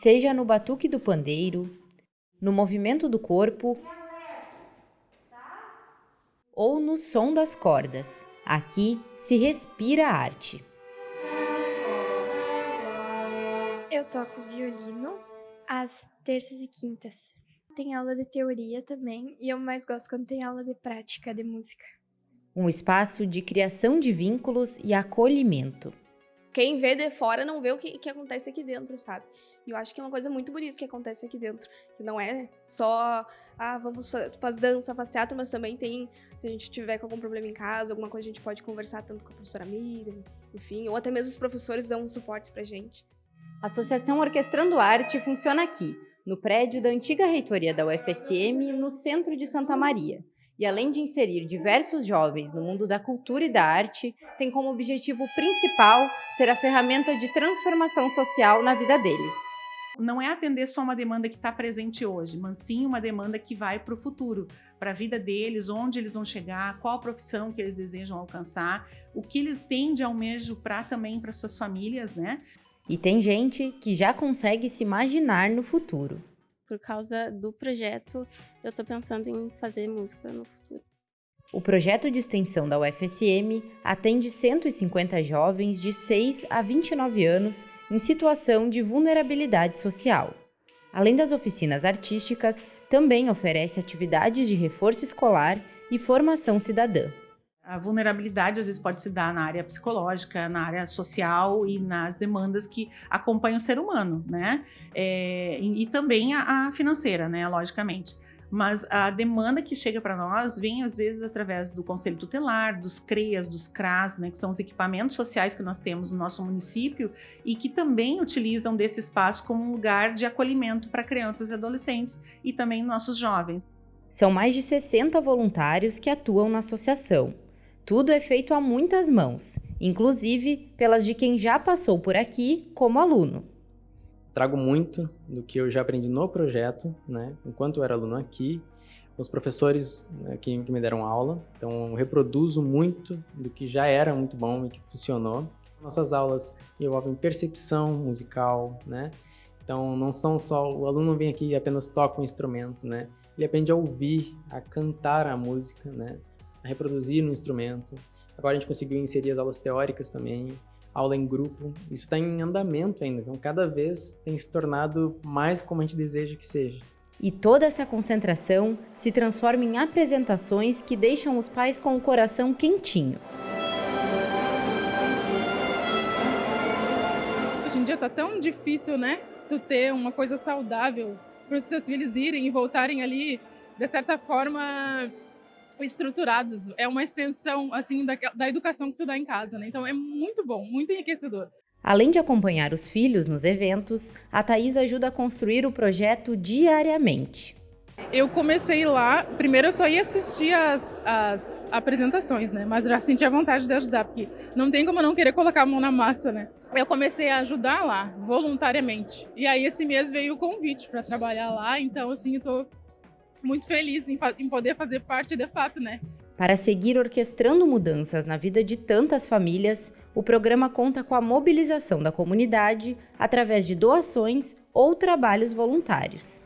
seja no batuque do pandeiro, no movimento do corpo ou no som das cordas. Aqui se respira arte. Eu toco violino às terças e quintas. Tem aula de teoria também e eu mais gosto quando tem aula de prática de música. Um espaço de criação de vínculos e acolhimento. Quem vê de fora não vê o que, que acontece aqui dentro, sabe? E eu acho que é uma coisa muito bonita que acontece aqui dentro. Que não é só, ah, vamos faz dança, faz teatro, mas também tem, se a gente tiver com algum problema em casa, alguma coisa a gente pode conversar tanto com a professora Miriam, enfim, ou até mesmo os professores dão um suporte pra gente. A Associação Orquestrando Arte funciona aqui, no prédio da antiga reitoria da UFSM, no centro de Santa Maria e além de inserir diversos jovens no mundo da cultura e da arte, tem como objetivo principal ser a ferramenta de transformação social na vida deles. Não é atender só uma demanda que está presente hoje, mas sim uma demanda que vai para o futuro, para a vida deles, onde eles vão chegar, qual profissão que eles desejam alcançar, o que eles têm de almejo para também para suas famílias, né? E tem gente que já consegue se imaginar no futuro por causa do projeto, eu estou pensando em fazer música no futuro. O projeto de extensão da UFSM atende 150 jovens de 6 a 29 anos em situação de vulnerabilidade social. Além das oficinas artísticas, também oferece atividades de reforço escolar e formação cidadã. A vulnerabilidade às vezes pode se dar na área psicológica, na área social e nas demandas que acompanham o ser humano, né? É, e, e, também a, a, financeira, né? Logicamente. Mas a demanda que chega para nós vem às vezes através do Conselho Tutelar, dos CREAS, dos CRAS, né? Que são os equipamentos sociais que nós temos no nosso município e que também utilizam desse espaço como um lugar de acolhimento para crianças e adolescentes e também nossos jovens. São mais de 60 voluntários que atuam na associação. Tudo é feito a muitas mãos, inclusive pelas de quem já passou por aqui como aluno. Trago muito do que eu já aprendi no projeto, né, enquanto eu era aluno aqui, os professores né, que, me deram aula, então reproduzo muito do que já era muito bom e que funcionou. Nossas aulas envolvem percepção musical, né? Então não são só o aluno vem aqui e apenas toca um instrumento, né? Ele aprende a ouvir, a cantar a música, né? A reproduzir no instrumento. Agora a gente conseguiu inserir as aulas teóricas também, aula em grupo. Isso está em andamento ainda, então cada vez tem se tornado mais como a gente deseja que seja. E toda essa concentração se transforma em apresentações que deixam os pais com o coração quentinho. Hoje em dia tá tão difícil, né? Tu ter uma coisa saudável para os teus filhos irem e voltarem ali, de certa forma, estruturados. É uma extensão, assim, da, da educação que tu dá em casa, né? Então é muito bom, muito enriquecedor. Além de acompanhar os filhos nos eventos, a Thais ajuda a construir o projeto diariamente. Eu comecei lá, primeiro eu só ia assistir as, as apresentações, né? Mas já senti a vontade de ajudar, porque não tem como não querer colocar a mão na massa, né? Eu comecei a ajudar lá, voluntariamente. E aí esse mês veio o convite para trabalhar lá, então assim, eu tô muito feliz em, em poder fazer parte de fato, né? Para seguir orquestrando mudanças na vida de tantas famílias, o programa conta com a mobilização da comunidade através de doações ou trabalhos voluntários.